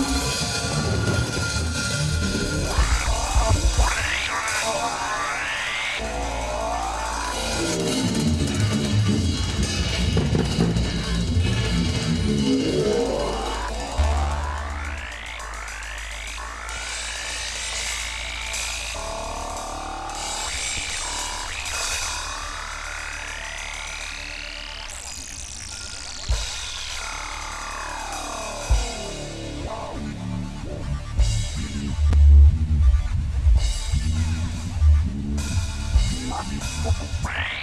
you. Funny